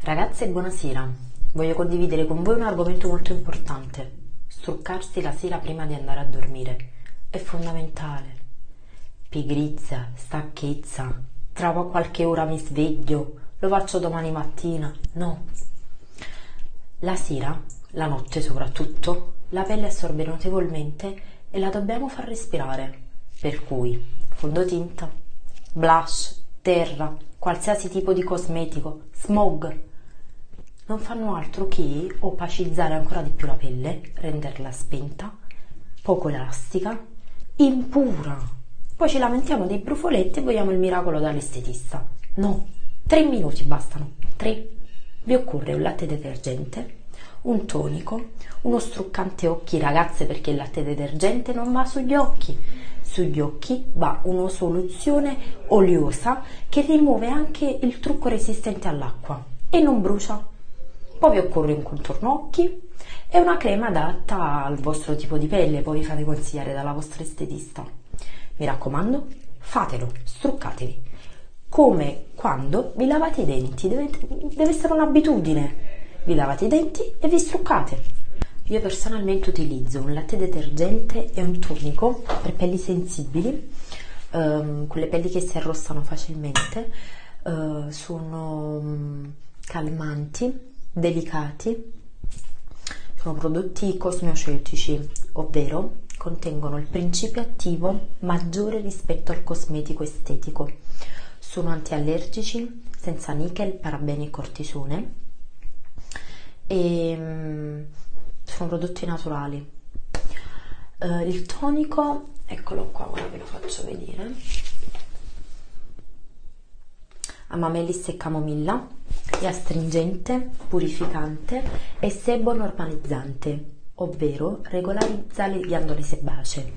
Ragazze, buonasera. Voglio condividere con voi un argomento molto importante. Struccarsi la sera prima di andare a dormire è fondamentale. Pigrizia, stanchezza, tra qualche ora mi sveglio, lo faccio domani mattina. No. La sera, la notte soprattutto, la pelle assorbe notevolmente e la dobbiamo far respirare. Per cui fondotinta, blush, terra, qualsiasi tipo di cosmetico, smog, non fanno altro che opacizzare ancora di più la pelle, renderla spenta, poco elastica, impura. Poi ci lamentiamo dei brufoletti e vogliamo il miracolo dall'estetista. No, tre minuti bastano. Tre. Vi occorre un latte detergente, un tonico, uno struccante occhi ragazze perché il latte detergente non va sugli occhi. Sugli occhi va una soluzione oliosa che rimuove anche il trucco resistente all'acqua e non brucia poi vi occorre un contorno occhi e una crema adatta al vostro tipo di pelle, poi vi fate consigliare dalla vostra estetista. Mi raccomando, fatelo, struccatevi. Come quando vi lavate i denti, deve, deve essere un'abitudine. Vi lavate i denti e vi struccate. Io personalmente utilizzo un latte detergente e un tonico per pelli sensibili, um, quelle pelli che si arrossano facilmente, uh, sono um, calmanti delicati sono prodotti cosmeceutici, ovvero contengono il principio attivo maggiore rispetto al cosmetico estetico. Sono antiallergici, senza nickel, parabeni e cortisone e mm, sono prodotti naturali. Uh, il tonico, eccolo qua, ora ve lo faccio vedere. Amamelis e camomilla è astringente, purificante e sebo normalizzante, ovvero regolarizza le ghiandole sebacee.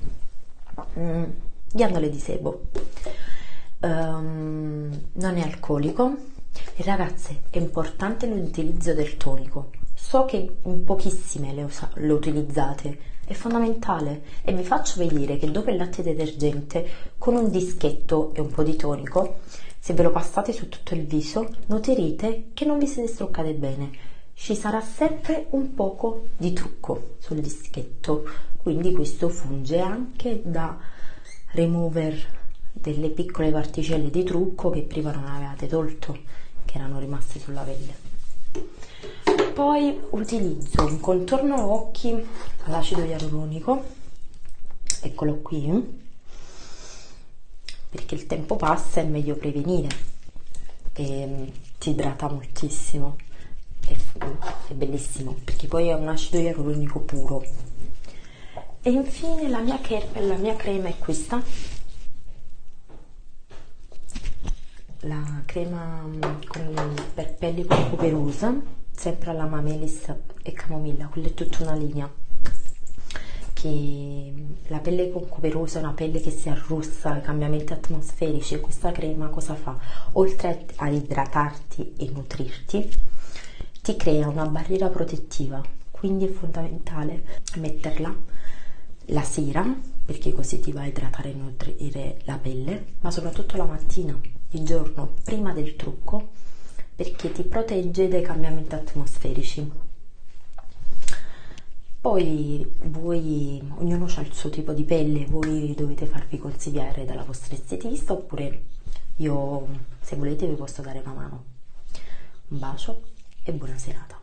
Mm, ghiandole di sebo. Um, non è alcolico. Ragazze, è importante l'utilizzo del tonico. So che in pochissime le, le utilizzate, è fondamentale e vi faccio vedere che dopo il latte detergente con un dischetto e un po' di tonico se ve lo passate su tutto il viso, noterete che non vi siete struccate bene. Ci sarà sempre un poco di trucco sul dischetto, quindi questo funge anche da remover delle piccole particelle di trucco che prima non avevate tolto, che erano rimaste sulla pelle. Poi utilizzo un contorno occhi all'acido ialuronico, eccolo qui, perché il tempo passa è meglio prevenire e mm, ti idrata moltissimo è, è bellissimo perché poi è un acido ialuronico puro. E infine la mia, la mia crema è questa. La crema mm, con, per pelli con cuperosa sempre alla Mamelis e Camomilla quella è tutta una linea che la pelle cuperosa è una pelle che si arrossa ai cambiamenti atmosferici questa crema cosa fa? Oltre a idratarti e nutrirti, ti crea una barriera protettiva, quindi è fondamentale metterla la sera perché così ti va a idratare e nutrire la pelle, ma soprattutto la mattina, di giorno, prima del trucco, perché ti protegge dai cambiamenti atmosferici poi voi, ognuno ha il suo tipo di pelle, voi dovete farvi consigliare dalla vostra estetista oppure io, se volete, vi posso dare una mano. Un bacio e buona serata.